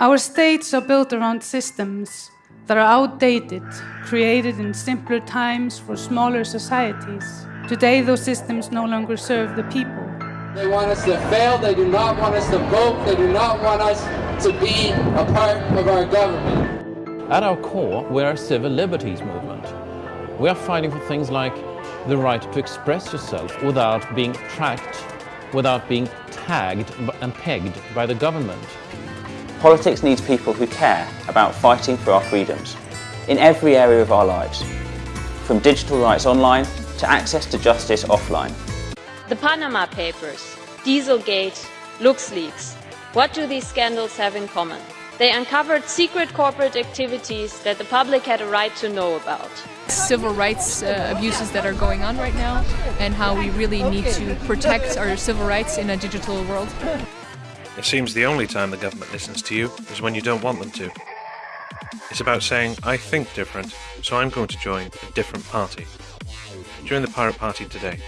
Our states are built around systems that are outdated, created in simpler times for smaller societies. Today, those systems no longer serve the people. They want us to fail, they do not want us to vote, they do not want us to be a part of our government. At our core, we're a civil liberties movement. We are fighting for things like the right to express yourself without being tracked, without being tagged and pegged by the government. Politics needs people who care about fighting for our freedoms in every area of our lives, from digital rights online to access to justice offline. The Panama Papers, Dieselgate, LuxLeaks. What do these scandals have in common? They uncovered secret corporate activities that the public had a right to know about. Civil rights uh, abuses that are going on right now and how we really need to protect our civil rights in a digital world. It seems the only time the government listens to you is when you don't want them to. It's about saying, I think different, so I'm going to join a different party. Join the Pirate Party today.